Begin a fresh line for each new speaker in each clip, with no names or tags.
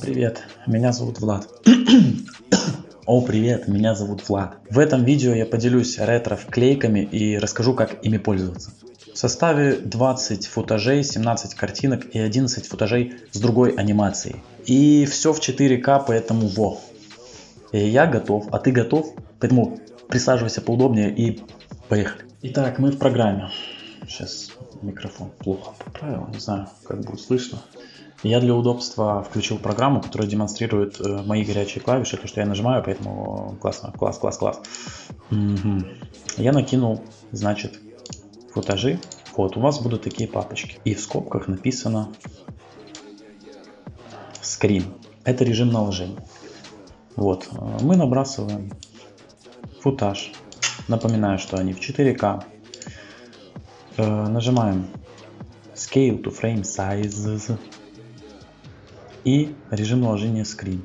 Привет, меня зовут Влад. О, привет, меня зовут Влад. В этом видео я поделюсь ретро-вклейками и расскажу, как ими пользоваться. В составе 20 футажей, 17 картинок и 11 футажей с другой анимацией. И все в 4К, поэтому во. Я готов, а ты готов? Поэтому присаживайся поудобнее и поехали. Итак, мы в программе. Сейчас микрофон плохо поправил, не знаю, как будет слышно. Я для удобства включил программу, которая демонстрирует э, мои горячие клавиши, то, что я нажимаю, поэтому классно, класс, класс, класс. Угу. Я накинул, значит, футажи. Вот, у вас будут такие папочки. И в скобках написано скрин. Это режим наложения. Вот, э, мы набрасываем футаж. Напоминаю, что они в 4К. Э, нажимаем Scale to Frame Size и режим наложения Screen.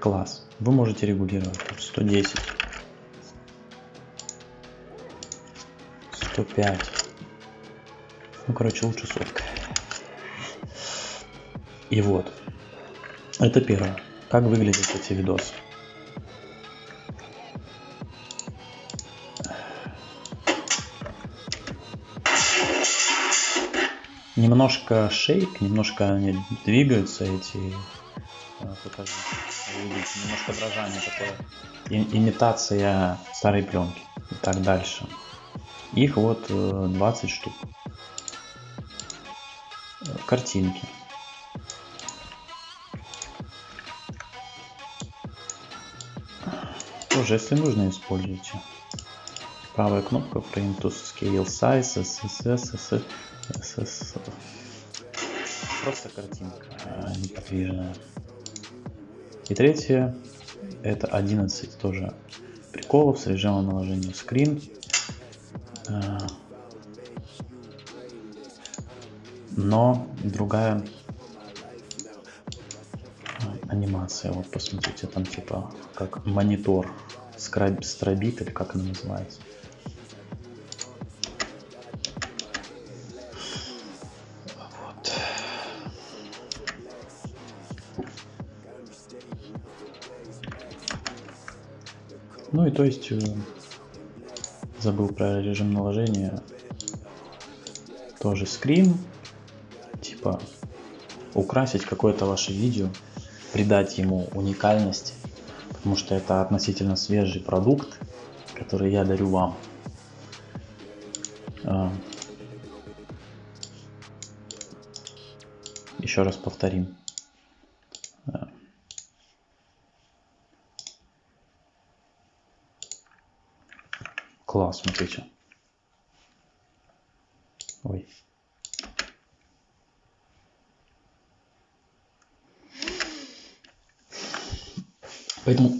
Класс. Вы можете регулировать 110, 105. Ну, короче, лучше сотка. И вот. Это первое. Как выглядят эти видосы. немножко шейк, немножко они двигаются эти э, немножко дрожание такое. И, имитация старой пленки. И так дальше. Их вот 20 э, штук. Картинки. Тоже, если нужно, используйте. Правая кнопка Frame to Scale Size, SSS, SS. Просто картинка а неподвижная. И третье, это 11 тоже приколов с режимом наложения скрин. А, но другая анимация. Вот посмотрите, там типа как монитор стробит или как она называется. Ну и то есть э, забыл про режим наложения. Тоже скрин. Типа украсить какое-то ваше видео, придать ему уникальность, потому что это относительно свежий продукт, который я дарю вам. А, еще раз повторим. Класс, смотрите. Ой. Поэтому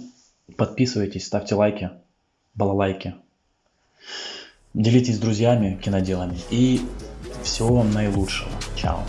подписывайтесь, ставьте лайки, балалайки. Делитесь с друзьями киноделами. И всего вам наилучшего. Чао.